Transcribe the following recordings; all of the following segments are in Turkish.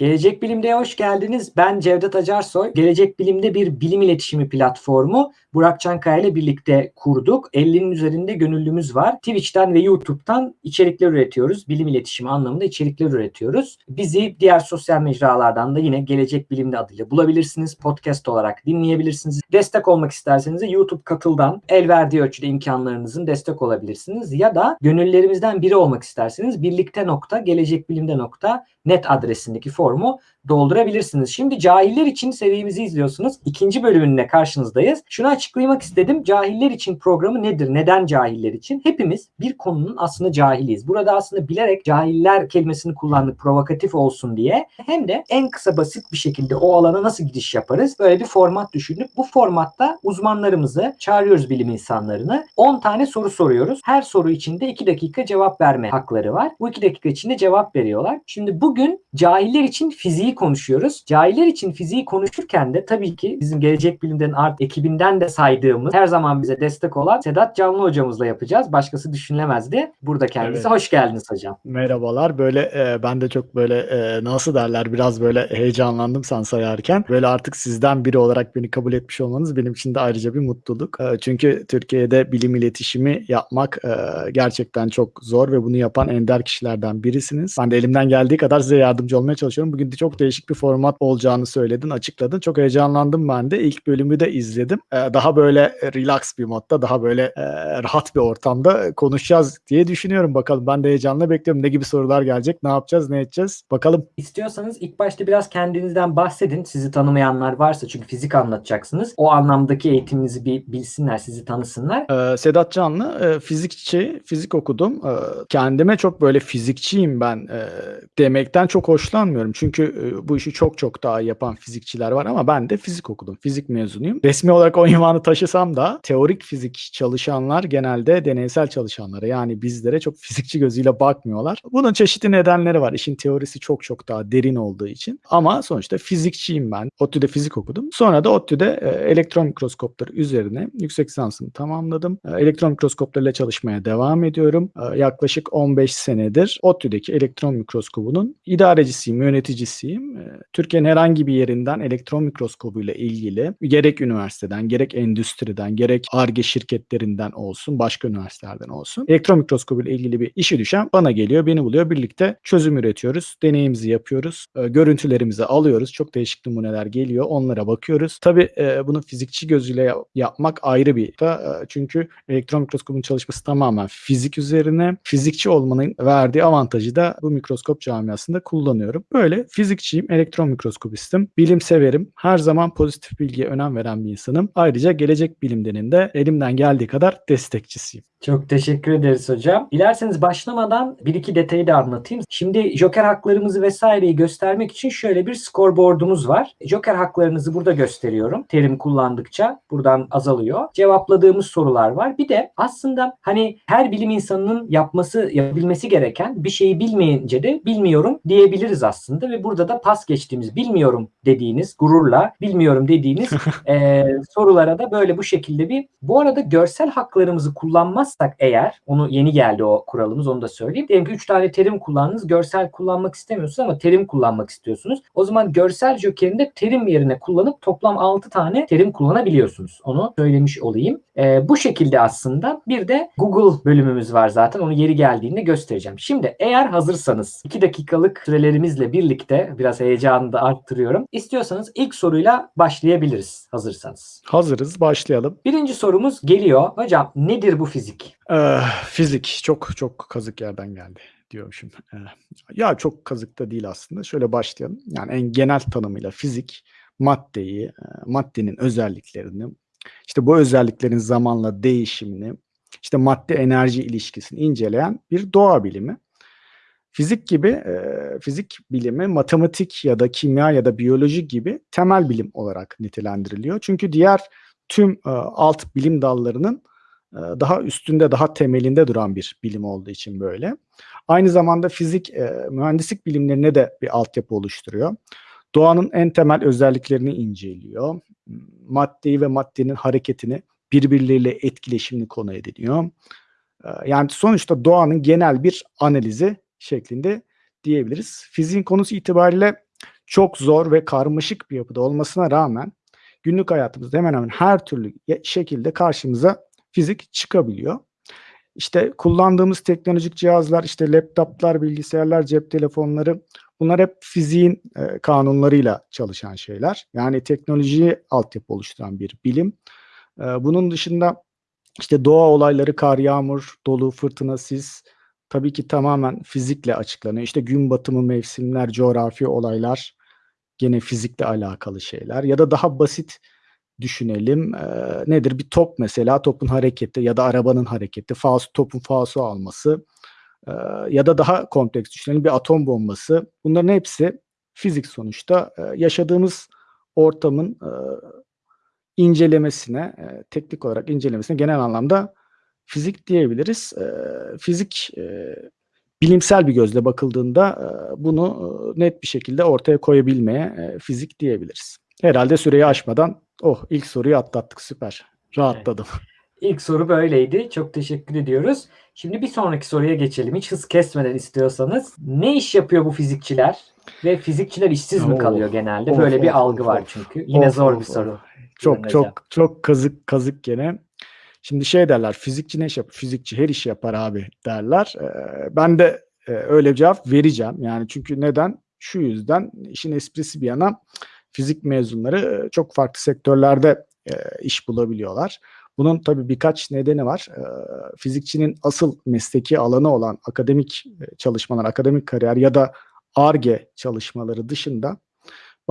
Gelecek Bilim'de hoş geldiniz. Ben Cevdet Acarsoy. Gelecek Bilim'de bir bilim iletişimi platformu Burak Çankaya ile birlikte kurduk. 50'nin üzerinde gönüllümüz var. Twitch'ten ve YouTube'dan içerikler üretiyoruz. Bilim iletişimi anlamında içerikler üretiyoruz. Bizi diğer sosyal mecralardan da yine Gelecek Bilim'de adıyla bulabilirsiniz. Podcast olarak dinleyebilirsiniz. Destek olmak isterseniz de YouTube katıldan el verdiği ölçüde imkanlarınızın destek olabilirsiniz. Ya da gönüllerimizden biri olmak isterseniz birlikte nokta gelecekbilimde nokta net adresindeki formu doldurabilirsiniz. Şimdi cahiller için serimizi izliyorsunuz. İkinci bölümünde karşınızdayız. Şunu açıklamak istedim. Cahiller için programı nedir? Neden cahiller için? Hepimiz bir konunun aslında cahiliyiz. Burada aslında bilerek cahiller kelimesini kullandık provokatif olsun diye. Hem de en kısa basit bir şekilde o alana nasıl giriş yaparız? Böyle bir format düşündük. Bu formatta uzmanlarımızı çağırıyoruz bilim insanlarını. 10 tane soru soruyoruz. Her soru içinde 2 dakika cevap verme hakları var. Bu 2 dakika içinde cevap veriyorlar. Şimdi bugün cahiller için fiziği konuşuyoruz. Cahiller için fiziği konuşurken de tabii ki bizim Gelecek Bilim'den art ekibinden de saydığımız her zaman bize destek olan Sedat Canlı hocamızla yapacağız. Başkası düşünülemezdi. Burada kendisi. Evet. Hoş geldiniz hocam. Merhabalar. Böyle e, ben de çok böyle e, nasıl derler biraz böyle heyecanlandım sen sayarken. Böyle artık sizden biri olarak beni kabul etmiş olmanız benim için de ayrıca bir mutluluk. E, çünkü Türkiye'de bilim iletişimi yapmak e, gerçekten çok zor ve bunu yapan ender kişilerden birisiniz. Ben de elimden geldiği kadar size yardımcı olmaya çalışıyorum. Bugün de çok değişik bir format olacağını söyledin, açıkladın. Çok heyecanlandım ben de. İlk bölümü de izledim. E, daha böyle relax bir modda, daha böyle e, rahat bir ortamda konuşacağız diye düşünüyorum. Bakalım ben de heyecanla bekliyorum. Ne gibi sorular gelecek, ne yapacağız, ne edeceğiz? Bakalım. İstiyorsanız ilk başta biraz kendinizden bahsedin. Sizi tanımayanlar varsa çünkü fizik anlatacaksınız. O anlamdaki eğitiminizi bir bilsinler, sizi tanısınlar. Ee, Sedat Canlı, e, fizikçi, fizik okudum. Ee, kendime çok böyle fizikçiyim ben e, demekten çok hoşlanmıyorum. Çünkü e, bu işi çok çok daha yapan fizikçiler var ama ben de fizik okudum. Fizik mezunuyum. Resmi olarak o ünvanı taşısam da teorik fizik çalışanlar genelde deneysel çalışanlara yani bizlere çok fizikçi gözüyle bakmıyorlar. Bunun çeşitli nedenleri var. İşin teorisi çok çok daha derin olduğu için. Ama sonuçta fizikçiyim ben. ODTÜ'de fizik okudum. Sonra da ODTÜ'de e, elektron mikroskopları üzerine yüksek lisansımı tamamladım. E, elektron mikroskoplarıyla çalışmaya devam ediyorum. E, yaklaşık 15 senedir ODTÜ'deki elektron mikroskobunun idarecisiyim, yöneticisiyim. E, Türkiye'nin herhangi bir yerinden elektron mikroskobuyla ilgili gerek üniversiteden, gerek endüstriden, gerek ARGE şirketlerinden olsun, başka üniversitelerden olsun. Elektron mikroskobuyla ilgili bir işi düşen bana geliyor, beni buluyor. Birlikte çözüm üretiyoruz, deneyimizi yapıyoruz, e, görüntülerimizi alıyoruz. Çok değişik numuneler geliyor, onlara bakıyoruz. Tabii e, bunu fizikçi gözüyle yap- yapmak ayrı bir da e, çünkü elektron mikroskobun çalışması tamamen fizik üzerine. Fizikçi olmanın verdiği avantajı da bu mikroskop camiasında kullanıyorum. Böyle fizikçiyim, elektron mikroskopistim. Bilim severim. Her zaman pozitif bilgiye önem veren bir insanım. Ayrıca gelecek bilimlerinin de elimden geldiği kadar destekçisiyim. Çok teşekkür ederiz hocam. Dilerseniz başlamadan bir iki detayı da anlatayım. Şimdi joker haklarımızı vesaireyi göstermek için şöyle bir scoreboard'umuz var. Joker haklarınızı burada gösteriyorum. Terim kullandıkça buradan azalıyor. Cevapladığımız sorular var. Bir de aslında hani her bilim insanının yapması, yapabilmesi gereken bir şeyi bilmeyince de bilmiyorum diyebiliriz aslında ve burada da pas geçtiğimiz, bilmiyorum dediğiniz, gururla bilmiyorum dediğiniz e, sorulara da böyle bu şekilde bir bu arada görsel haklarımızı kullanmazsak eğer onu yeni geldi o kuralımız onu da söyleyeyim. Diyelim ki 3 tane terim kullandınız. Görsel kullanmak istemiyorsunuz ama terim kullanmak istiyorsunuz. O zaman görsel jokerinde terim yerine kullanıp toplam 6 tane terim kullanabiliyorsunuz. Onu söylemiş olayım. E, bu şekilde aslında bir de Google bölümümüz var zaten. Onu yeri geldiğinde göstereceğim. Şimdi eğer hazırsanız 2 dakikalık sürelerimizle birlikte biraz heyecanı da arttırıyorum. İstiyorsanız ilk soruyla başlayabiliriz hazırsanız. Hazırız, başlayalım. Birinci sorumuz geliyor. Hocam nedir bu fizik? Ee, fizik çok çok kazık yerden geldi diyormuşum. Ee, ya çok kazık da değil aslında. Şöyle başlayalım. Yani en genel tanımıyla fizik maddeyi, e, maddenin özelliklerini, işte bu özelliklerin zamanla değişimini, işte madde enerji ilişkisini inceleyen bir doğa bilimi. Fizik gibi e, fizik bilimi matematik ya da kimya ya da biyoloji gibi temel bilim olarak nitelendiriliyor. Çünkü diğer tüm e, alt bilim dallarının e, daha üstünde, daha temelinde duran bir bilim olduğu için böyle. Aynı zamanda fizik e, mühendislik bilimlerine de bir altyapı oluşturuyor. Doğanın en temel özelliklerini inceliyor. Maddeyi ve maddenin hareketini birbirleriyle etkileşimini konu ediniyor. E, Yani sonuçta doğanın genel bir analizi şeklinde diyebiliriz. Fiziğin konusu itibariyle çok zor ve karmaşık bir yapıda olmasına rağmen günlük hayatımızda hemen hemen her türlü şekilde karşımıza fizik çıkabiliyor. İşte kullandığımız teknolojik cihazlar, işte laptoplar, bilgisayarlar, cep telefonları bunlar hep fiziğin e, kanunlarıyla çalışan şeyler. Yani teknolojiyi altyapı oluşturan bir bilim. E, bunun dışında işte doğa olayları, kar, yağmur, dolu, fırtına, sis tabii ki tamamen fizikle açıklanıyor. İşte gün batımı, mevsimler, coğrafi olaylar gene fizikle alakalı şeyler. Ya da daha basit düşünelim. Eee, nedir? Bir top mesela, topun hareketi ya da arabanın hareketi, faus topun fausu alması eee, ya da daha kompleks düşünelim bir atom bombası. Bunların hepsi fizik sonuçta. Eee, yaşadığımız ortamın eee, incelemesine, eee, teknik olarak incelemesine genel anlamda fizik diyebiliriz. Eee, fizik eee, bilimsel bir gözle bakıldığında eee, bunu eee, net bir şekilde ortaya koyabilmeye eee, fizik diyebiliriz. Herhalde süreyi aşmadan oh ilk soruyu atlattık süper. Rahatladım. İlk soru böyleydi. Çok teşekkür ediyoruz. Şimdi bir sonraki soruya geçelim. Hiç hız kesmeden istiyorsanız. Ne iş yapıyor bu fizikçiler? Ve fizikçiler işsiz mi kalıyor genelde? Of, Böyle of, bir algı of, var of. çünkü. Yine zor bir soru. Çok çok çok kazık kazık gene. Şimdi şey derler fizikçi ne iş yapar? Fizikçi her işi yapar abi derler. Eee, ben de eee, öyle bir cevap vereceğim. Yani çünkü neden? Şu yüzden işin esprisi bir yana fizik mezunları eee, çok farklı sektörlerde eee, iş bulabiliyorlar. Bunun tabii birkaç nedeni var. Eee, fizikçinin asıl mesleki alanı olan akademik eee, çalışmalar, akademik kariyer ya da ARGE çalışmaları dışında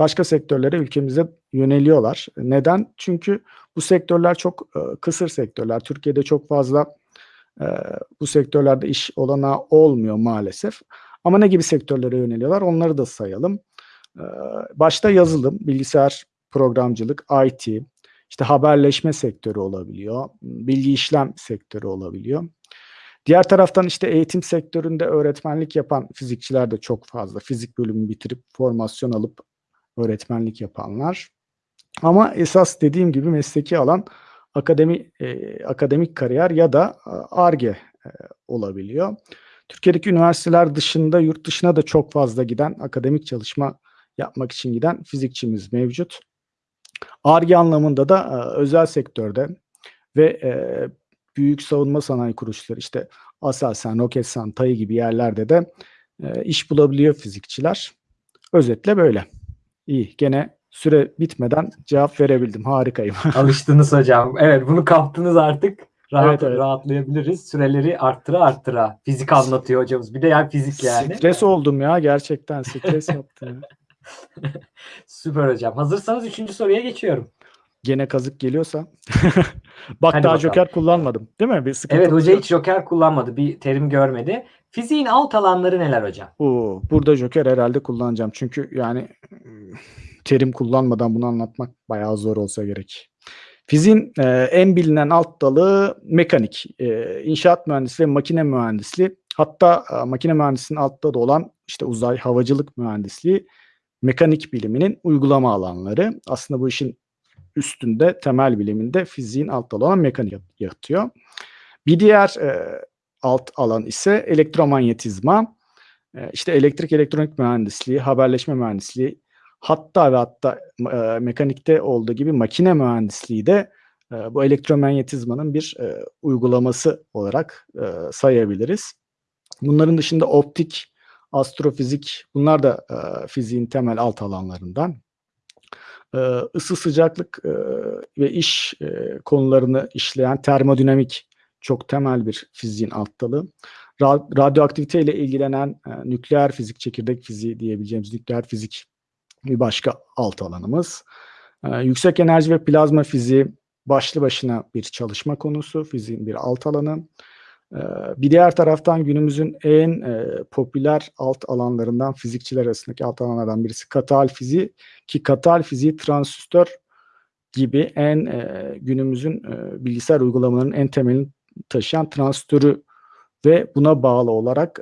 başka sektörlere ülkemize yöneliyorlar. Neden? Çünkü bu sektörler çok e, kısır sektörler. Türkiye'de çok fazla e, bu sektörlerde iş olanağı olmuyor maalesef. Ama ne gibi sektörlere yöneliyorlar? Onları da sayalım. E, başta yazılım, bilgisayar programcılık, IT, işte haberleşme sektörü olabiliyor, bilgi işlem sektörü olabiliyor. Diğer taraftan işte eğitim sektöründe öğretmenlik yapan fizikçiler de çok fazla. Fizik bölümü bitirip formasyon alıp öğretmenlik yapanlar. Ama esas dediğim gibi mesleki alan akademi e, akademik kariyer ya da ARGE e, olabiliyor. Türkiye'deki üniversiteler dışında yurt dışına da çok fazla giden akademik çalışma yapmak için giden fizikçimiz mevcut. ARGE anlamında da e, özel sektörde ve e, büyük savunma sanayi kuruluşları işte Aselsan, Roketsan, TAI gibi yerlerde de e, iş bulabiliyor fizikçiler. Özetle böyle. İyi. Gene süre bitmeden cevap verebildim. Harikayım. Alıştınız hocam. Evet bunu kaptınız artık. Rahat, Evet, evet. Rahatlayabiliriz. Süreleri arttıra arttıra. Fizik anlatıyor hocamız. Bir de yani fizik yani. Stres oldum ya gerçekten stres yaptım. ya. Süper hocam. Hazırsanız üçüncü soruya geçiyorum. Gene kazık geliyorsa. Bak Hadi daha bakalım. joker kullanmadım. Değil mi? Bir sıkıntı Evet hoca hiç joker kullanmadı. Bir terim görmedi. Fiziğin alt alanları neler hocam? Oo, burada joker herhalde kullanacağım. Çünkü yani ım, terim kullanmadan bunu anlatmak bayağı zor olsa gerek. Fiziğin e, en bilinen alt dalı mekanik, e, inşaat mühendisliği ve makine mühendisliği. Hatta e, makine mühendisliğinin alt dalı olan işte uzay havacılık mühendisliği mekanik biliminin uygulama alanları. Aslında bu işin üstünde temel biliminde fiziğin alt dalı olan mekanik yat- yatıyor. Bir diğer e, alt alan ise elektromanyetizma. E, işte elektrik elektronik mühendisliği, haberleşme mühendisliği, hatta ve hatta e, mekanikte olduğu gibi makine mühendisliği de e, bu elektromanyetizmanın bir e, uygulaması olarak e, sayabiliriz. Bunların dışında optik, astrofizik bunlar da e, fiziğin temel alt alanlarından. E, ısı sıcaklık e, ve iş e, konularını işleyen termodinamik çok temel bir fiziğin alt dalı. Ra- radyoaktivite ile ilgilenen e, nükleer fizik, çekirdek fiziği diyebileceğimiz nükleer fizik bir başka alt alanımız. Yüksek enerji ve plazma fiziği başlı başına bir çalışma konusu, fiziğin bir alt alanı. E, bir diğer taraftan günümüzün en e, popüler alt alanlarından fizikçiler arasındaki alt alanlardan birisi katal fiziği ki katal fiziği transistör gibi en e, günümüzün e, bilgisayar uygulamalarının en temelini taşıyan transistörü ve buna bağlı olarak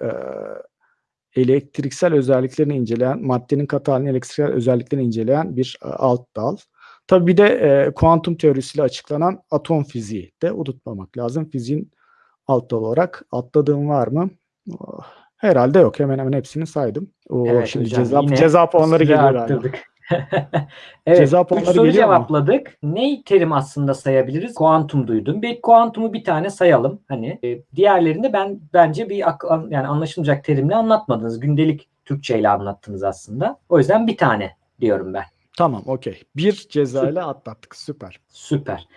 elektriksel özelliklerini inceleyen, maddenin katalinin elektriksel özelliklerini inceleyen bir alt dal. Tabii bir de e, kuantum teorisiyle açıklanan atom fiziği de unutmamak lazım. Fiziğin alt dal olarak atladığım var mı? Oh, Herhalde yok. Hemen hemen hepsini saydım. Oo, Evet şimdi hocam, ceza, ceza puanları geliyor galiba. arttırdık. evet, Ceza üç puanları soru geliyor mu? cevapladık. Ne terim aslında sayabiliriz? Kuantum duydum. Bir kuantumu bir tane sayalım. Hani e, diğerlerinde ben bence bir yani anlaşılacak terimle anlatmadınız. Gündelik Türkçe ile anlattınız aslında. O yüzden bir tane diyorum ben. Tamam, okey. Bir cezayla atlattık. Süper. Süper.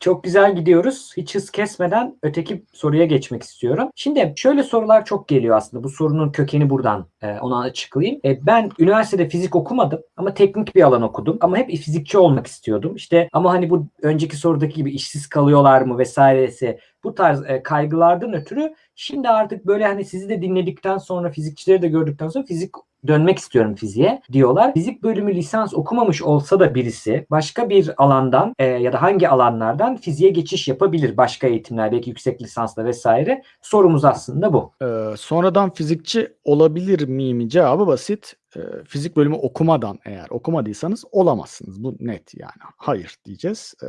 Çok güzel gidiyoruz. Hiç hız kesmeden öteki soruya geçmek istiyorum. Şimdi şöyle sorular çok geliyor aslında. Bu sorunun kökeni buradan e, onu açıklayayım. E, ben üniversitede fizik okumadım ama teknik bir alan okudum. Ama hep fizikçi olmak istiyordum. İşte ama hani bu önceki sorudaki gibi işsiz kalıyorlar mı vesairesi bu tarz e, kaygılardan ötürü şimdi artık böyle hani sizi de dinledikten sonra fizikçileri de gördükten sonra fizik dönmek istiyorum fiziğe diyorlar. Fizik bölümü lisans okumamış olsa da birisi başka bir alandan e, ya da hangi alanlardan fiziğe geçiş yapabilir. Başka eğitimler belki yüksek lisansla vesaire. Sorumuz aslında bu. Ee, sonradan fizikçi olabilir miyim? Cevabı basit. Ee, fizik bölümü okumadan eğer okumadıysanız olamazsınız. Bu net yani. Hayır diyeceğiz. Ee,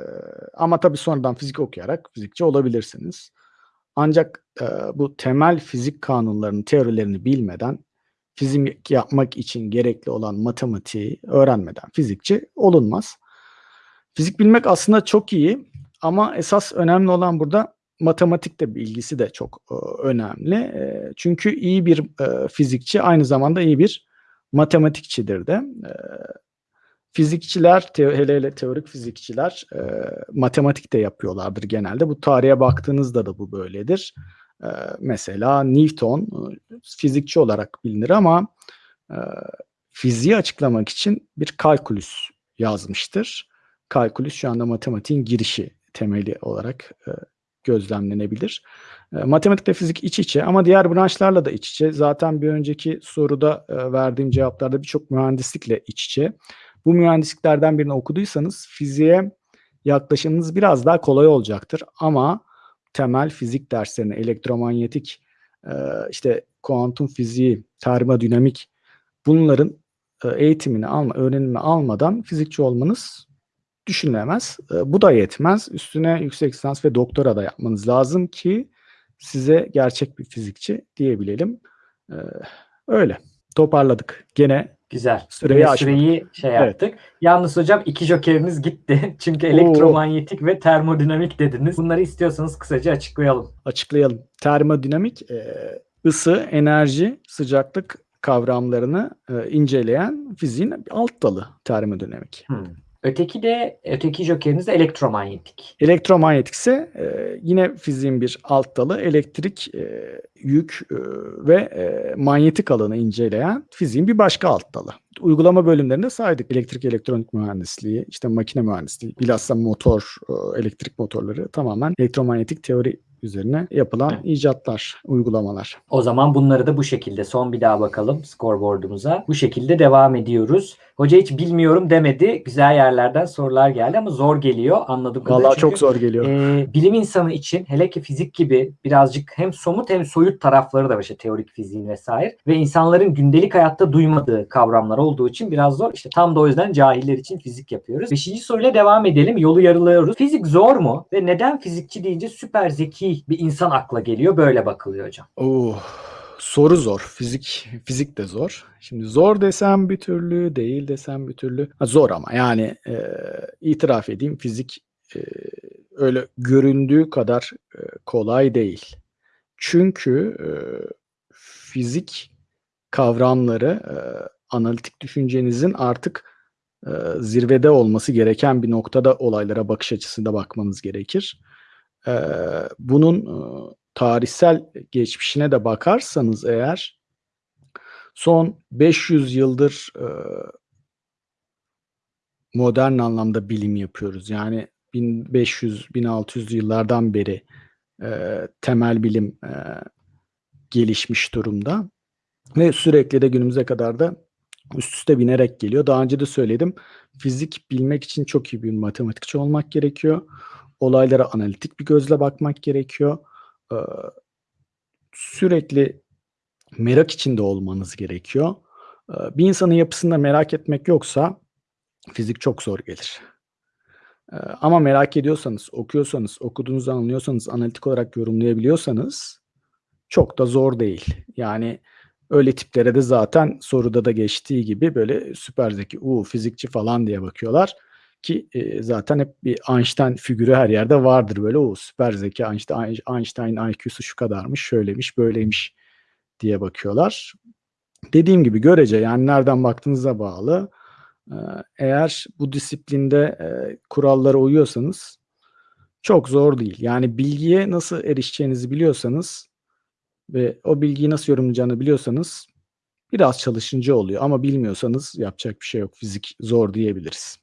ama tabii sonradan fizik okuyarak fizikçi olabilirsiniz. Ancak e, bu temel fizik kanunlarının teorilerini bilmeden fizik yapmak için gerekli olan matematiği öğrenmeden fizikçi olunmaz. Fizik bilmek aslında çok iyi ama esas önemli olan burada matematikte bilgisi de çok e, önemli. E, çünkü iyi bir e, fizikçi aynı zamanda iyi bir matematikçidir de. E, fizikçiler, hele hele teorik fizikçiler e, matematik de yapıyorlardır genelde. Bu tarihe baktığınızda da bu böyledir. E, mesela Newton e, fizikçi olarak bilinir ama e, fiziği açıklamak için bir kalkülüs yazmıştır. Kalkülüs şu anda matematiğin girişi temeli olarak e, gözlemlenebilir. E, matematikle fizik iç içe ama diğer branşlarla da iç içe. Zaten bir önceki soruda e, verdiğim cevaplarda birçok mühendislikle iç içe. Bu mühendisliklerden birini okuduysanız fiziğe yaklaşımınız biraz daha kolay olacaktır. Ama temel fizik derslerine, elektromanyetik, e, işte kuantum fiziği, termodinamik bunların e, eğitimini alma, öğrenimi almadan fizikçi olmanız düşünülemez. E, Bu da yetmez. Üstüne yüksek lisans ve doktora da yapmanız lazım ki size gerçek bir fizikçi diyebilelim. Öyle. Toparladık. Gene Güzel. Süreyi süreyi şey Evet. yaptık. Yalnız hocam iki jokeriniz gitti. Çünkü elektromanyetik ve termodinamik dediniz. Bunları istiyorsanız kısaca açıklayalım. açıklayalım. Termodinamik e, ısı, enerji, sıcaklık kavramlarını e, inceleyen fiziğin alt dalı termodinamik. Hmm. Öteki de öteki jokeriniz de elektromanyetik. Elektromanyetik ise e, yine fiziğin bir alt dalı elektrik, e, yük e, ve e, manyetik alanı inceleyen fiziğin bir başka alt dalı. Uygulama bölümlerinde saydık. Elektrik, elektronik mühendisliği, işte makine mühendisliği, bilhassa motor, e, elektrik motorları tamamen elektromanyetik teori üzerine yapılan Evet. icatlar, uygulamalar. O zaman bunları da bu şekilde son bir daha bakalım scoreboard'umuza. Bu şekilde devam ediyoruz. Hoca hiç bilmiyorum demedi. Güzel yerlerden sorular geldi ama zor geliyor anladım. Vallahi çok zor geliyor. Ee, bilim insanı için hele ki fizik gibi birazcık hem somut hem soyut tarafları da var işte teorik fiziğin vesaire ve insanların gündelik hayatta duymadığı kavramlar olduğu için biraz zor. İşte tam da o yüzden cahiller için fizik yapıyoruz. Beşinci soruyla devam edelim. Yolu yarılıyoruz. Fizik zor mu? Ve neden fizikçi deyince süper zeki bir insan akla geliyor? Böyle bakılıyor hocam. Oo, soru zor. Fizik fizik de zor. Şimdi zor desem bir türlü, değil desem bir türlü. Ha, zor ama yani e, itiraf edeyim fizik e, öyle göründüğü kadar e, kolay değil. Çünkü e, fizik kavramları e, analitik düşüncenizin artık e, zirvede olması gereken bir noktada olaylara bakış açısında bakmanız gerekir. E, bunun e, tarihsel geçmişine de bakarsanız eğer son 500 yıldır e, modern anlamda bilim yapıyoruz. Yani 1500-1600 yıllardan beri e, temel bilim e, gelişmiş durumda ve sürekli de günümüze kadar da üst üste binerek geliyor. Daha önce de söyledim. Fizik bilmek için çok iyi bir matematikçi olmak gerekiyor. Olaylara analitik bir gözle bakmak gerekiyor. Ee, sürekli merak içinde olmanız gerekiyor. Ee, bir insanın yapısında merak etmek yoksa fizik çok zor gelir. Ee, ama merak ediyorsanız, okuyorsanız, okuduğunuzu anlıyorsanız, analitik olarak yorumlayabiliyorsanız çok da zor değil. Yani Öyle tiplere de zaten soruda da geçtiği gibi böyle süper zeki, uuu fizikçi falan diye bakıyorlar ki e, zaten hep bir Einstein figürü her yerde vardır böyle o süper zeki Einstein, Einstein IQ'su şu kadarmış, şöylemiş, böyleymiş diye bakıyorlar. Dediğim gibi görece yani nereden baktığınıza bağlı. Eğer bu disiplinde e, kurallara uyuyorsanız çok zor değil. Yani bilgiye nasıl erişeceğinizi biliyorsanız ve o bilgiyi nasıl yorumlayacağını biliyorsanız biraz çalışınca oluyor. Ama bilmiyorsanız yapacak bir şey yok. Fizik zor diyebiliriz.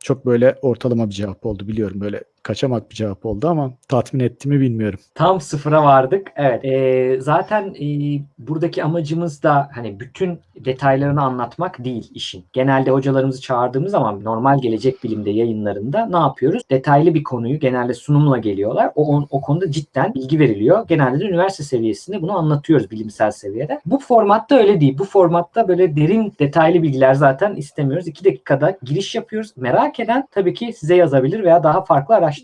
Çok böyle ortalama bir cevap oldu biliyorum. Böyle kaçamak bir cevap oldu ama tatmin etti mi bilmiyorum. Tam sıfıra vardık. Evet. e, zaten e, buradaki amacımız da hani bütün detaylarını anlatmak değil işin. Genelde hocalarımızı çağırdığımız zaman normal gelecek bilimde yayınlarında ne yapıyoruz? Detaylı bir konuyu genelde sunumla geliyorlar. O, o, o konuda cidden bilgi veriliyor. Genelde de üniversite seviyesinde bunu anlatıyoruz bilimsel seviyede. Bu formatta öyle değil. Bu formatta böyle derin detaylı bilgiler zaten istemiyoruz. 2 dakikada giriş yapıyoruz. Merak eden tabii ki size yazabilir veya daha farklı araştırabilir.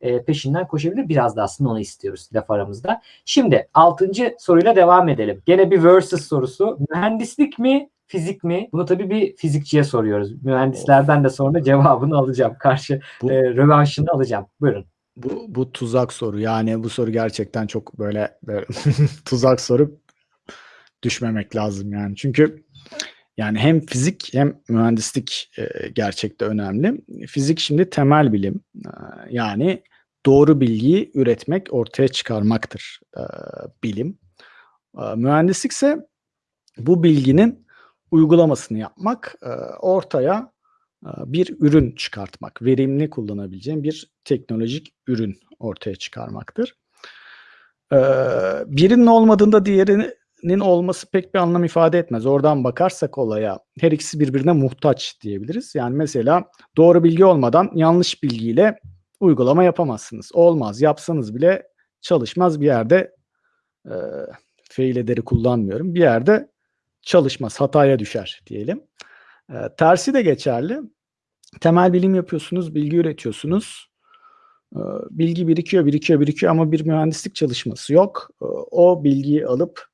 E, peşinden koşabilir. Biraz da aslında onu istiyoruz laf aramızda. Şimdi 6. soruyla devam edelim. Gene bir versus sorusu. Mühendislik mi fizik mi? Bunu tabii bir fizikçiye soruyoruz. Mühendislerden de sonra cevabını alacağım. Karşı Bu- e, rövanşını alacağım. Buyurun. Bu, bu tuzak soru. Yani bu soru gerçekten çok böyle, böyle tuzak soru düşmemek lazım yani. Çünkü yani hem fizik hem mühendislik e, gerçekte önemli. Fizik şimdi temel bilim. E, yani doğru bilgiyi üretmek, ortaya çıkarmaktır e, bilim. E, mühendislik ise bu bilginin uygulamasını yapmak, e, ortaya e, bir ürün çıkartmak, verimli kullanabileceğin bir teknolojik ürün ortaya çıkarmaktır. E, birinin olmadığında diğerinin olması pek bir anlam ifade etmez. Oradan bakarsak olaya her ikisi birbirine muhtaç diyebiliriz. Yani mesela doğru bilgi olmadan yanlış bilgiyle uygulama yapamazsınız. Olmaz. Yapsanız bile çalışmaz bir yerde e, fail ederi kullanmıyorum. Bir yerde çalışmaz. Hataya düşer diyelim. E, tersi de geçerli. Temel bilim yapıyorsunuz, bilgi üretiyorsunuz. E, bilgi birikiyor, birikiyor, birikiyor ama bir mühendislik çalışması yok. E, o bilgiyi alıp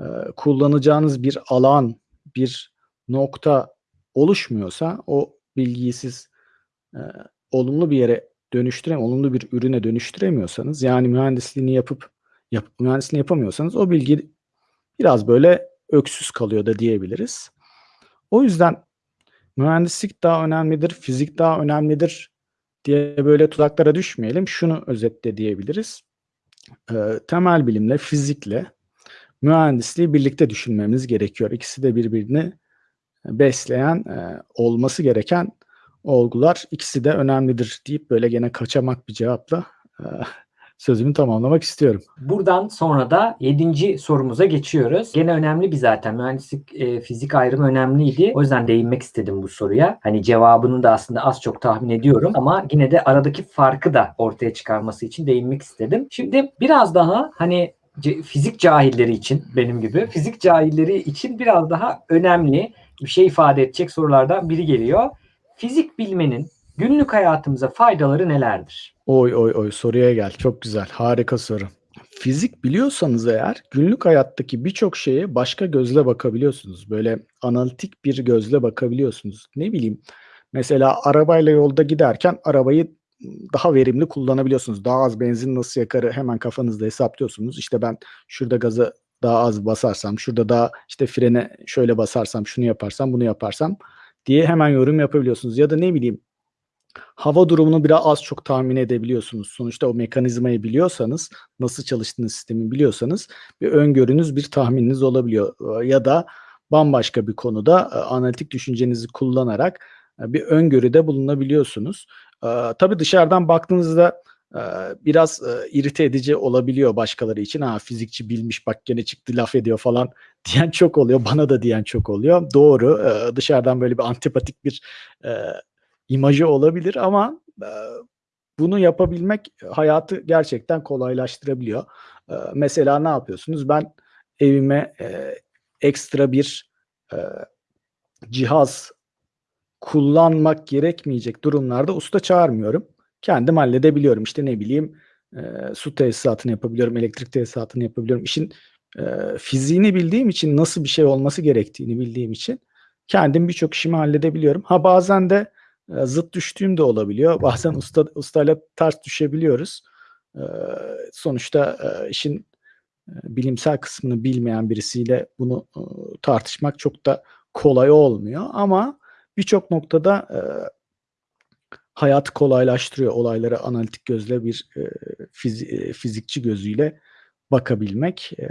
e, kullanacağınız bir alan, bir nokta oluşmuyorsa o bilgiyi siz e, olumlu bir yere dönüştürem, olumlu bir ürüne dönüştüremiyorsanız yani mühendisliğini yapıp yap, mühendisliğini yapamıyorsanız o bilgi biraz böyle öksüz kalıyor da diyebiliriz. O yüzden mühendislik daha önemlidir, fizik daha önemlidir diye böyle tuzaklara düşmeyelim. Şunu özetle diyebiliriz. E, temel bilimle, fizikle mühendisliği birlikte düşünmemiz gerekiyor. İkisi de birbirini besleyen, e, olması gereken olgular. İkisi de önemlidir deyip böyle gene kaçamak bir cevapla e, sözümü tamamlamak istiyorum. Buradan sonra da 7. sorumuza geçiyoruz. Gene önemli bir zaten. Mühendislik, e, fizik ayrımı önemliydi. O yüzden değinmek istedim bu soruya. Hani cevabını da aslında az çok tahmin ediyorum ama yine de aradaki farkı da ortaya çıkarması için değinmek istedim. Şimdi biraz daha hani fizik cahilleri için benim gibi fizik cahilleri için biraz daha önemli bir şey ifade edecek sorulardan biri geliyor. Fizik bilmenin günlük hayatımıza faydaları nelerdir? Oy oy oy soruya gel. Çok güzel. Harika soru. Fizik biliyorsanız eğer günlük hayattaki birçok şeye başka gözle bakabiliyorsunuz. Böyle analitik bir gözle bakabiliyorsunuz. Ne bileyim mesela arabayla yolda giderken arabayı daha verimli kullanabiliyorsunuz. Daha az benzin nasıl yakarı hemen kafanızda hesaplıyorsunuz. İşte ben şurada gaza daha az basarsam, şurada daha işte frene şöyle basarsam, şunu yaparsam, bunu yaparsam diye hemen yorum yapabiliyorsunuz. Ya da ne bileyim hava durumunu biraz az çok tahmin edebiliyorsunuz. Sonuçta o mekanizmayı biliyorsanız, nasıl çalıştığını sistemi biliyorsanız bir öngörünüz, bir tahmininiz olabiliyor. Ya da bambaşka bir konuda analitik düşüncenizi kullanarak bir öngörüde bulunabiliyorsunuz. E, tabii dışarıdan baktığınızda e, biraz e, irite edici olabiliyor başkaları için. Ha fizikçi bilmiş bak gene çıktı laf ediyor falan diyen çok oluyor. Bana da diyen çok oluyor. Doğru. e, dışarıdan böyle bir antipatik bir imajı olabilir ama bunu yapabilmek hayatı gerçekten kolaylaştırabiliyor. Mesela ne yapıyorsunuz? Ben evime ekstra bir cihaz kullanmak gerekmeyecek durumlarda usta çağırmıyorum. Kendim halledebiliyorum. İşte ne bileyim e, su tesisatını yapabiliyorum, elektrik tesisatını yapabiliyorum. İşin eee, fiziğini bildiğim için nasıl bir şey olması gerektiğini bildiğim için kendim birçok işimi halledebiliyorum. Ha bazen de eee, zıt düştüğüm de olabiliyor. Bazen usta ustayla ters düşebiliyoruz. Eee, sonuçta eee, işin eee, bilimsel kısmını bilmeyen birisiyle bunu ııı, tartışmak çok da kolay olmuyor ama birçok noktada eee, hayatı kolaylaştırıyor olaylara analitik gözle bir eee, fizi eee, fizikçi gözüyle bakabilmek eee,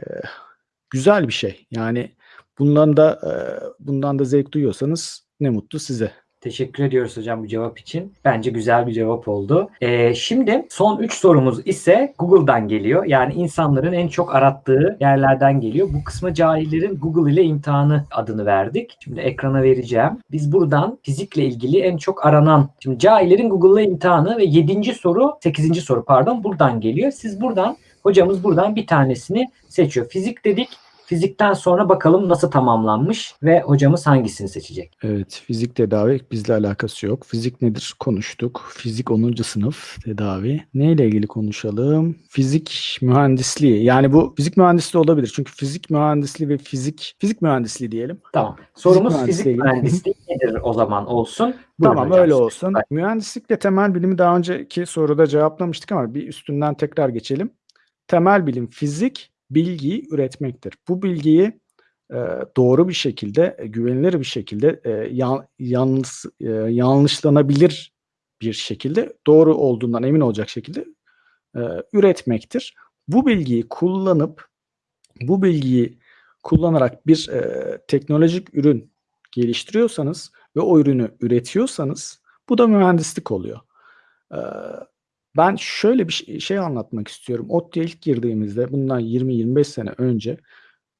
güzel bir şey. Yani bundan da eee, bundan da zevk duyuyorsanız ne mutlu size. Teşekkür ediyoruz hocam bu cevap için. Bence güzel bir cevap oldu. Ee, şimdi son 3 sorumuz ise Google'dan geliyor. Yani insanların en çok arattığı yerlerden geliyor. Bu kısma cahillerin Google ile imtihanı adını verdik. Şimdi ekrana vereceğim. Biz buradan fizikle ilgili en çok aranan, şimdi cahillerin Google ile imtihanı ve 7. soru, 8. soru pardon buradan geliyor. Siz buradan, hocamız buradan bir tanesini seçiyor. Fizik dedik. Fizikten sonra bakalım nasıl tamamlanmış ve hocamız hangisini seçecek? Evet, fizik tedavi bizle alakası yok. Fizik nedir konuştuk. Fizik 10. sınıf tedavi. Neyle ilgili konuşalım? Fizik mühendisliği. Yani bu fizik mühendisliği olabilir. Çünkü fizik mühendisliği ve fizik fizik mühendisliği diyelim. Tamam. Sorumuz mühendisliği fizik mühendisliği nedir o zaman olsun? Buyurun Tamam hocam. öyle olsun. Mühendislikle temel bilimi daha önceki soruda cevaplamıştık ama bir üstünden tekrar geçelim. Temel bilim fizik bilgiyi üretmektir. Bu bilgiyi e, doğru bir şekilde, e, güvenilir bir şekilde, e, yan, e, yanlışlanabilir bir şekilde, doğru olduğundan emin olacak şekilde e, üretmektir. Bu bilgiyi kullanıp, bu bilgiyi kullanarak bir e, teknolojik ürün geliştiriyorsanız ve o ürünü üretiyorsanız bu da mühendislik oluyor. Ee, ben şöyle bir şey, anlatmak istiyorum. ODTÜ'ye ilk girdiğimizde bundan 20-25 sene önce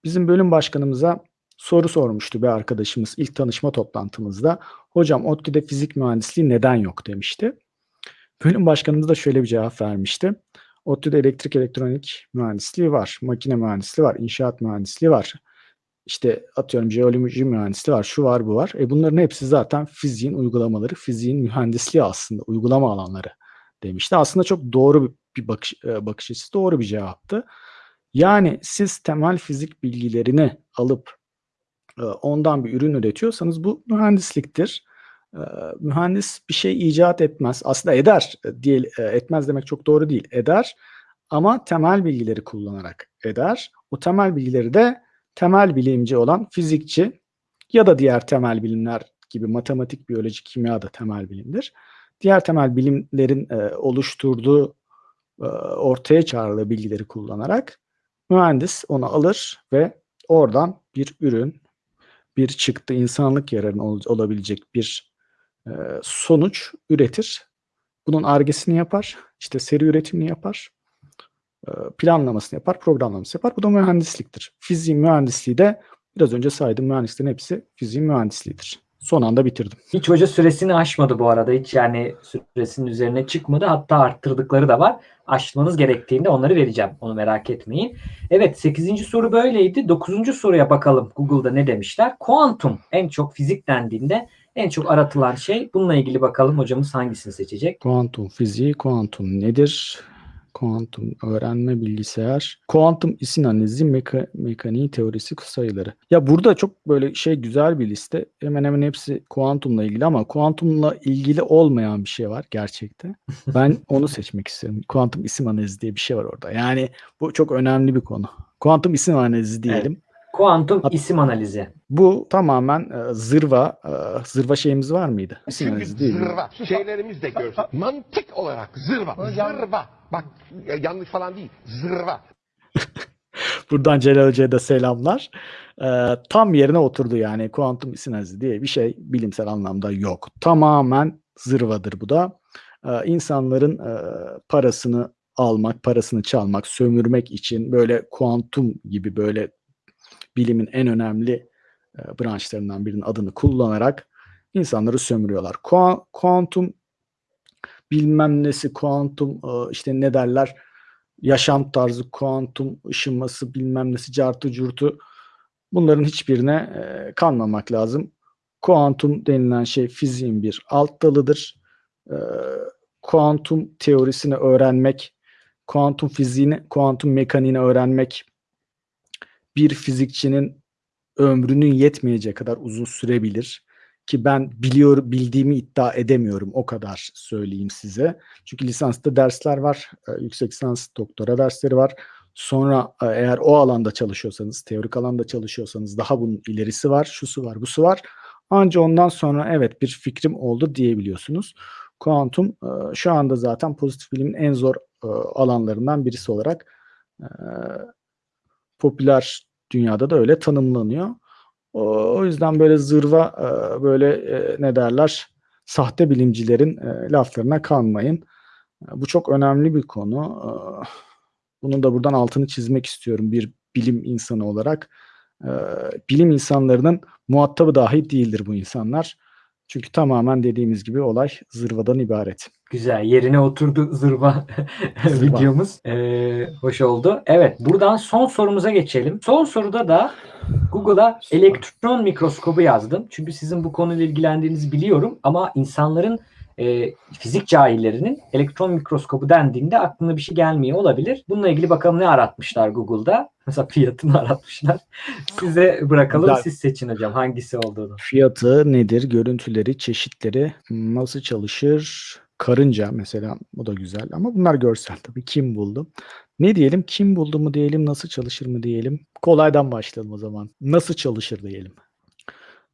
bizim bölüm başkanımıza soru sormuştu bir arkadaşımız ilk tanışma toplantımızda. Hocam ODTÜ'de fizik mühendisliği neden yok demişti. Bölüm başkanımız da şöyle bir cevap vermişti. ODTÜ'de elektrik elektronik mühendisliği var, makine mühendisliği var, inşaat mühendisliği var. İşte atıyorum jeoloji mühendisliği var, şu var, bu var. E bunların hepsi zaten fiziğin uygulamaları, fiziğin mühendisliği aslında, uygulama alanları demişti. Aslında çok doğru bir- bakış, e, bakış açısı, doğru bir cevaptı. Yani siz temel fizik bilgilerini alıp e, ondan bir ürün üretiyorsanız bu mühendisliktir. E, Mühendis bir şey icat etmez. Aslında eder, değil, etmez demek çok doğru değil. Eder ama temel bilgileri kullanarak eder. O temel bilgileri de temel bilimci olan fizikçi ya da diğer temel bilimler gibi matematik, biyoloji, kimya da temel bilimdir. Diğer temel bilimlerin e, oluşturduğu, e, ortaya çağrılı bilgileri kullanarak mühendis onu alır ve oradan bir ürün, bir çıktı, insanlık yararına ol- olabilecek bir e, sonuç üretir. Bunun argesini yapar, işte seri üretimini yapar, e, planlamasını yapar, programlamasını yapar. Bu da mühendisliktir. Fiziğin mühendisliği de biraz önce saydığım mühendislerin hepsi fiziğin mühendisliğidir. Son anda bitirdim. Hiç hoca süresini aşmadı bu arada. Hiç yani süresinin üzerine çıkmadı. Hatta arttırdıkları da var. Aşmanız gerektiğinde onları vereceğim. Onu merak etmeyin. Evet 8. soru böyleydi. 9. soruya bakalım Google'da ne demişler. Kuantum en çok fizik dendiğinde en çok aratılan şey. Bununla ilgili bakalım hocamız hangisini seçecek? Kuantum fiziği, kuantum nedir? Kuantum öğrenme bilgisayar, kuantum isim analizi, meka- mekaniği teorisi sayıları. Ya burada çok böyle şey güzel bir liste. Hemen hemen hepsi kuantumla ilgili ama kuantumla ilgili olmayan bir şey var gerçekte. Ben onu seçmek istiyorum. Kuantum isim analizi diye bir şey var orada. Yani bu çok önemli bir konu. Kuantum isim analizi diyelim. Kuantum Hat- isim analizi. Bu tamamen e, zırva, e, zırva şeyimiz var mıydı? İsim Çünkü analizi değil mi? zırva. Şeylerimiz de görsün. Mantık olarak zırva. Zırva. Bak ya- yanlış falan değil. Zırva. Buradan Celal Hoca'ya da selamlar. Ee, tam yerine oturdu yani kuantum analizi diye bir şey bilimsel anlamda yok. Tamamen zırvadır bu da. Ee, insanların e, parasını almak, parasını çalmak, sömürmek için böyle kuantum gibi böyle bilimin en önemli e, branşlarından birinin adını kullanarak insanları sömürüyorlar. Kua- Kuantum bilmem nesi, kuantum e, işte ne derler yaşam tarzı, kuantum ışınması bilmem nesi, cartı curtu bunların hiçbirine e, kanmamak lazım. Kuantum denilen şey fiziğin bir alt dalıdır. E, kuantum teorisini öğrenmek, kuantum fiziğini, kuantum mekaniğini öğrenmek bir fizikçinin ömrünün yetmeyecek kadar uzun sürebilir ki ben biliyor bildiğimi iddia edemiyorum o kadar söyleyeyim size. Çünkü lisansta dersler var, e, yüksek lisans doktora dersleri var. Sonra e, eğer o alanda çalışıyorsanız, teorik alanda çalışıyorsanız daha bunun ilerisi var, şusu var, busu var. Anca ondan sonra evet bir fikrim oldu diyebiliyorsunuz. Kuantum e, şu anda zaten pozitif bilimin en zor alanlarından birisi olarak popüler dünyada da öyle tanımlanıyor. O, yüzden böyle zırva e, böyle e, ne derler sahte bilimcilerin e, laflarına kanmayın. Bu çok önemli bir konu. Bunun da buradan altını çizmek istiyorum bir bilim insanı olarak. Bilim insanlarının muhatabı dahi değildir bu insanlar. Çünkü tamamen dediğimiz gibi olay zırvadan ibaret. Güzel. Yerine oturdu zırva Zırva. videomuz. Ee, hoş oldu. Evet. Buradan son sorumuza geçelim. Son soruda da Google'a elektron mikroskobu yazdım. Çünkü sizin bu konuyla ilgilendiğinizi biliyorum. Ama insanların e, fizik cahillerinin elektron mikroskobu dendiğinde aklına bir şey gelmiyor olabilir. Bununla ilgili bakalım ne aratmışlar Google'da. Mesela fiyatını aratmışlar. Size bırakalım. Siz seçin hocam hangisi olduğunu. Fiyatı nedir? Görüntüleri, çeşitleri, nasıl çalışır? Karınca mesela o da güzel ama bunlar görsel tabii. Kim buldu? Ne diyelim? Kim buldu mu diyelim? Nasıl çalışır mı diyelim? Kolaydan başlayalım o zaman. Nasıl çalışır diyelim.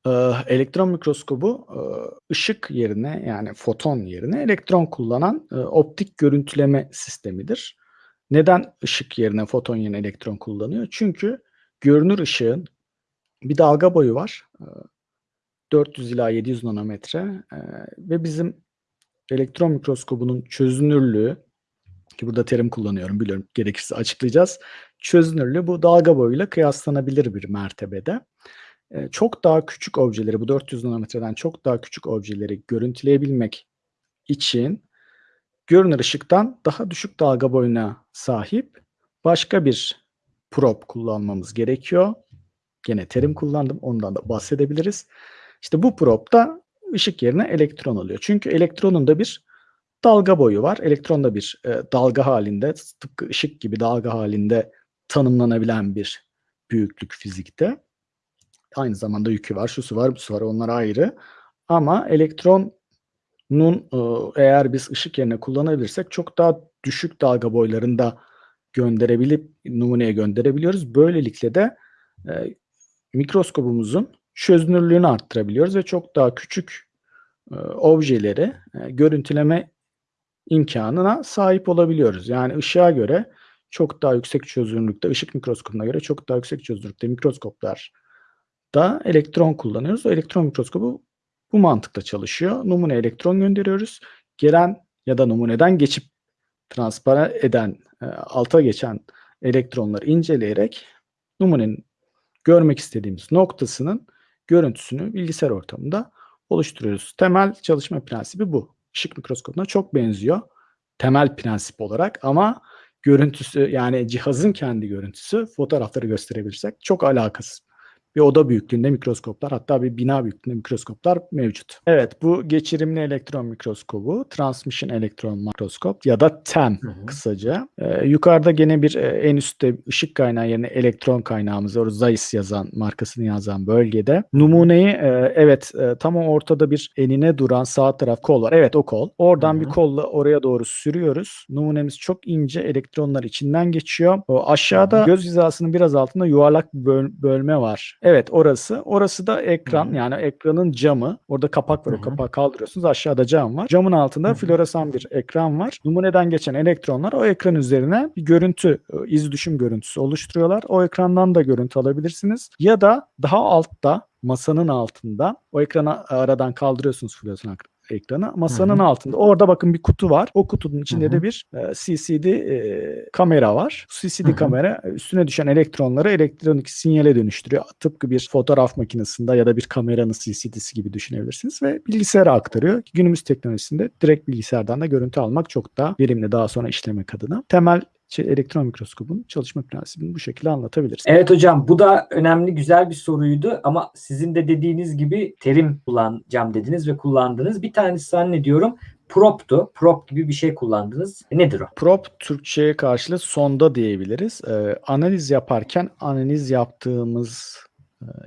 Ee, elektron mikroskobu e, ışık yerine yani foton yerine elektron kullanan e, optik görüntüleme sistemidir. Neden ışık yerine foton yerine elektron kullanıyor? Çünkü görünür ışığın bir dalga boyu var. Ee, 400 ila 700 nanometre ve bizim elektron mikroskobunun çözünürlüğü ki burada terim kullanıyorum biliyorum gerekirse açıklayacağız. Çözünürlüğü bu dalga boyuyla kıyaslanabilir bir mertebede. E, çok daha küçük objeleri bu 400 nanometreden çok daha küçük objeleri görüntüleyebilmek için görünür ışıktan daha düşük dalga boyuna sahip başka bir probe kullanmamız gerekiyor. Gene terim kullandım. Ondan da bahsedebiliriz. İşte bu probe da ışık yerine elektron alıyor. Çünkü elektronun da bir dalga boyu var. Elektron da bir e, dalga halinde, tıpkı ışık gibi dalga halinde tanımlanabilen bir büyüklük fizikte. Aynı zamanda yükü var, şusu var, busu var. Onlar ayrı. Ama elektronun e, eğer biz ışık yerine kullanabilirsek çok daha düşük dalga boylarında gönderebilip numuneye gönderebiliyoruz. Böylelikle de e, mikroskobumuzun çözünürlüğünü arttırabiliyoruz ve çok daha küçük objeleri e, görüntüleme imkanına sahip olabiliyoruz. Yani ışığa göre çok daha yüksek çözünürlükte, ışık mikroskopuna göre çok daha yüksek çözünürlükte mikroskoplar da elektron kullanıyoruz. O elektron mikroskobu bu mantıkla çalışıyor. Numune elektron gönderiyoruz. Gelen ya da numuneden geçip transpara eden, e, alta geçen elektronları inceleyerek numunenin görmek istediğimiz noktasının görüntüsünü bilgisayar ortamında oluşturuyoruz. Temel çalışma prensibi bu. Işık mikroskopuna çok benziyor. Temel prensip olarak ama görüntüsü yani cihazın kendi görüntüsü fotoğrafları gösterebilirsek çok alakasız. Bir oda büyüklüğünde mikroskoplar hatta bir bina büyüklüğünde mikroskoplar mevcut. Evet bu geçirimli elektron mikroskobu Transmission Elektron Mikroskop ya da TEM Hı hı. kısaca. Ee, yukarıda gene bir e, en üstte ışık kaynağı yerine elektron kaynağımız var. Zeiss yazan markasını yazan bölgede. Numuneyi e, evet e, tam ortada bir enine duran sağ taraf kol var. Evet o kol. Oradan Hı bir hı. kolla oraya doğru sürüyoruz. Numunemiz çok ince elektronlar içinden geçiyor. O aşağıda göz hizasının biraz altında yuvarlak bir böl- bölme var. Evet orası. Orası da ekran hı. yani ekranın camı. Orada kapak var. Hı O kapağı kaldırıyorsunuz. Aşağıda cam var. Camın altında hı. floresan bir ekran var. Numuneden geçen elektronlar o ekran üzerine bir görüntü, e, iz düşüm görüntüsü oluşturuyorlar. O ekrandan da görüntü alabilirsiniz. Ya da daha altta masanın altında o ekranı aradan kaldırıyorsunuz floresan ek- ekranı. Masanın Hı hı. altında orada bakın bir kutu var. O kutunun içinde Hı hı. de bir e, CCD e, kamera var. CCD Hı hı. kamera e, üstüne düşen elektronları elektronik sinyale dönüştürüyor. Tıpkı bir fotoğraf makinesinde ya da bir kameranın CCD'si gibi düşünebilirsiniz ve bilgisayara aktarıyor. Günümüz teknolojisinde direkt bilgisayardan da görüntü almak çok daha verimli daha sonra işlemek adına. Temel elektron mikroskobun çalışma prensibini bu şekilde anlatabiliriz. Evet hocam bu da önemli güzel bir soruydu ama sizin de dediğiniz gibi terim kullanacağım dediniz ve kullandınız. Bir tanesi zannediyorum prop'tu. Prop gibi bir şey kullandınız. Nedir o? Prop Türkçe'ye karşılığı sonda diyebiliriz. Ee, analiz yaparken analiz yaptığımız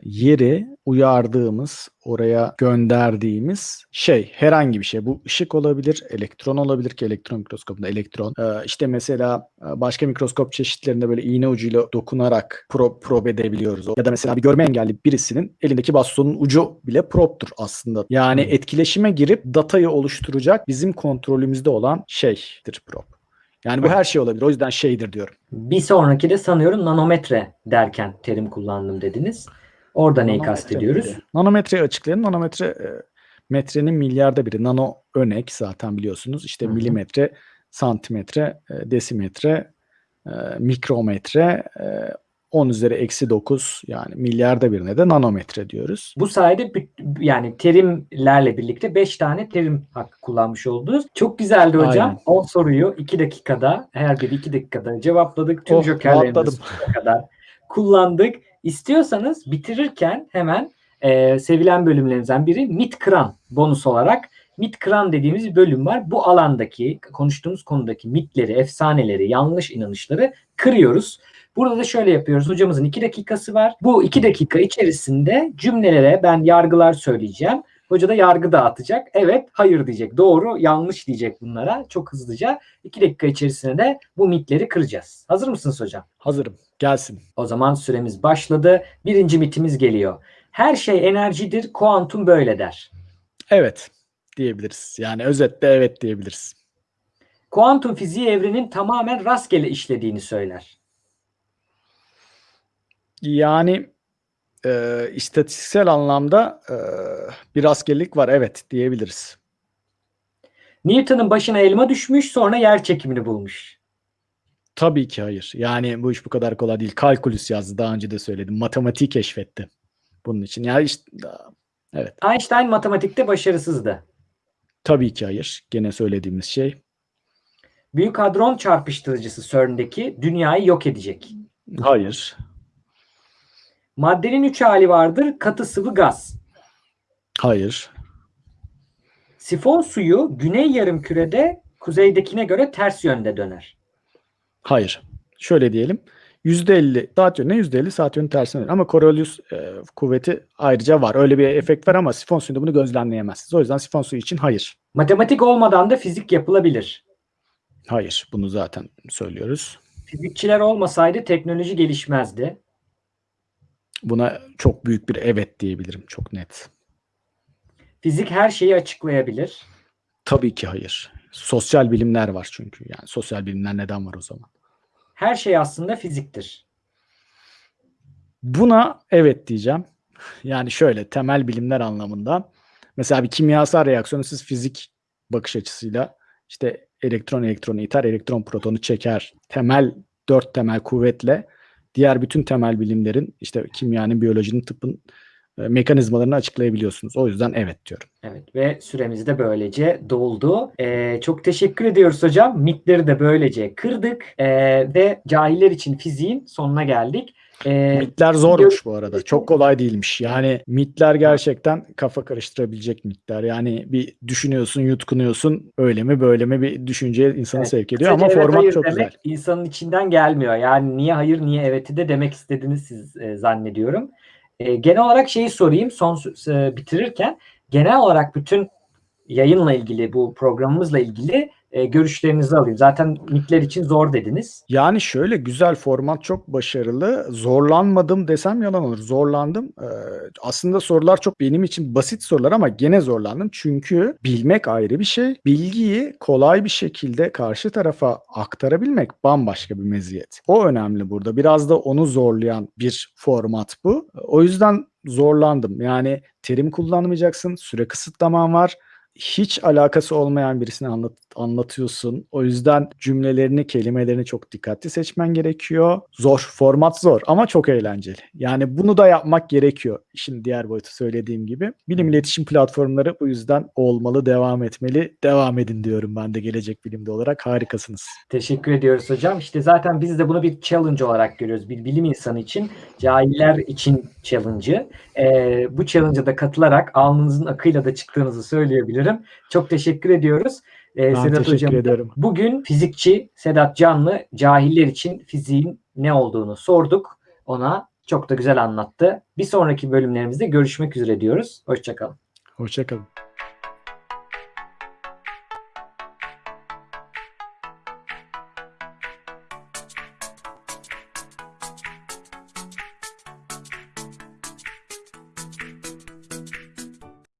yeri uyardığımız, oraya gönderdiğimiz şey herhangi bir şey. Bu ışık olabilir, elektron olabilir ki elektron mikroskopunda elektron. Ee, işte mesela e, başka mikroskop çeşitlerinde böyle iğne ucuyla dokunarak prob, prob edebiliyoruz. Ya da mesela bir görme engelli birisinin elindeki bastonun ucu bile proptur aslında. Yani Hmm. etkileşime girip datayı oluşturacak bizim kontrolümüzde olan şeydir prop. Yani bu her şey olabilir. O yüzden şeydir diyorum. Bir sonraki de sanıyorum nanometre derken terim kullandım dediniz. Orada neyi kastediyoruz? miydi? Nanometreyi açıklayalım. Nanometre e, metrenin milyarda biri. Nano örnek zaten biliyorsunuz. İşte Hı hı. milimetre, santimetre, e, desimetre, e, mikrometre, e, 10 üzeri eksi 9 yani milyarda birine de nanometre diyoruz. Bu sayede yani terimlerle birlikte 5 tane terim hakkı kullanmış oldunuz. Çok güzeldi hocam. Aynen. 10 soruyu 2 dakikada her biri 2 dakikada cevapladık. Tüm Oh, jokerlerimizi kadar kullandık. İstiyorsanız bitirirken hemen e, sevilen bölümlerimizden biri MIT Kran bonus olarak MIT Kran dediğimiz bir bölüm var. Bu alandaki konuştuğumuz konudaki mitleri, efsaneleri, yanlış inanışları kırıyoruz. Burada da şöyle yapıyoruz. Hocamızın 2 dakikası var. Bu 2 dakika içerisinde cümlelere ben yargılar söyleyeceğim. Hoca da yargı dağıtacak. Evet, hayır diyecek. Doğru, yanlış diyecek bunlara. Çok hızlıca 2 dakika içerisinde de bu mitleri kıracağız. Hazır mısınız hocam? Hazırım. Gelsin. O zaman süremiz başladı. Birinci mitimiz geliyor. Her şey enerjidir, kuantum böyle der. Evet diyebiliriz. Yani özetle evet diyebiliriz. Kuantum fiziği evrenin tamamen rastgele işlediğini söyler. Yani e, istatistiksel anlamda e, bir rastgelelik var evet diyebiliriz. Newton'un başına elma düşmüş, sonra yer çekimini bulmuş. Tabii ki hayır. Yani bu iş bu kadar kolay değil. Kalkülüs yazdı daha önce de söyledim. Matematiği keşfetti. Bunun için. Yani işte evet. Einstein matematikte başarısızdı. Tabii ki hayır. Gene söylediğimiz şey. Büyük hadron çarpıştırıcısı CERN'deki dünyayı yok edecek. Hayır. Maddenin üç hali vardır. Katı sıvı gaz. Hayır. Sifon suyu güney yarımkürede kuzeydekine göre ters yönde döner. Hayır. Şöyle diyelim. %50 saat yönüne %50 saat yönü tersine dönüyor. Ama Coriolis e, kuvveti ayrıca var. Öyle bir efekt var ama sifon suyunda bunu gözlemleyemezsiniz. O yüzden sifon suyu için hayır. Matematik olmadan da fizik yapılabilir. Hayır. Bunu zaten söylüyoruz. Fizikçiler olmasaydı teknoloji gelişmezdi. Buna çok büyük bir evet diyebilirim. Çok net. Fizik her şeyi açıklayabilir. Tabii ki hayır. Sosyal bilimler var çünkü. Yani sosyal bilimler neden var o zaman? Her şey aslında fiziktir. Buna evet diyeceğim. Yani şöyle temel bilimler anlamında. Mesela bir kimyasal reaksiyonu siz fizik bakış açısıyla işte elektron elektronu iter, elektron protonu çeker. Temel dört temel kuvvetle diğer bütün temel bilimlerin işte kimyanın, biyolojinin, tıbbın e, mekanizmalarını açıklayabiliyorsunuz. O yüzden evet diyorum. Evet ve süremiz de böylece doldu. Ee, çok teşekkür ediyoruz hocam. Mitleri de böylece kırdık Ee, ve cahiller için fiziğin sonuna geldik. Ee, Mitler zormuş bu arada. Çok kolay değilmiş. Yani mitler gerçekten kafa karıştırabilecek mitler. Yani bir düşünüyorsun, yutkunuyorsun. Öyle mi böyle mi bir düşünceye insanı Evet. sevk ediyor kısaca ama evet, format çok güzel. insanın içinden gelmiyor. Yani niye hayır niye evet'i de demek istediğini siz e, zannediyorum. E, genel olarak şeyi sorayım son e, bitirirken genel olarak bütün yayınla ilgili bu programımızla ilgili e, görüşlerinizi alayım. Zaten mitler için zor dediniz. Yani şöyle güzel format çok başarılı. Zorlanmadım desem yalan olur. Zorlandım. Ee, aslında sorular çok benim için basit sorular ama gene zorlandım. Çünkü bilmek ayrı bir şey. Bilgiyi kolay bir şekilde karşı tarafa aktarabilmek bambaşka bir meziyet. O önemli burada. Biraz da onu zorlayan bir format bu. O yüzden zorlandım. Yani terim kullanmayacaksın. Süre kısıtlaman var hiç alakası olmayan birisine anlat, anlatıyorsun. O yüzden cümlelerini, kelimelerini çok dikkatli seçmen gerekiyor. Zor, format zor ama çok eğlenceli. Yani bunu da yapmak gerekiyor. İşin diğer boyutu söylediğim gibi. Bilim iletişim platformları bu yüzden olmalı, devam etmeli. Devam edin diyorum ben de gelecek bilimde olarak. Harikasınız. Teşekkür ediyoruz hocam. İşte zaten biz de bunu bir challenge olarak görüyoruz. Bir bilim insanı için, cahiller için challenge'ı. Ee, bu challenge'a da katılarak alnınızın akıyla da çıktığınızı söyleyebilirim. Sanırım. Çok teşekkür ediyoruz. Ee, Ben Sedat teşekkür Hocam. ediyorum. Bugün fizikçi Sedat Canlı cahiller için fiziğin ne olduğunu sorduk. Ona çok da güzel anlattı. Bir sonraki bölümlerimizde görüşmek üzere diyoruz. Hoşçakalın. Hoşçakalın.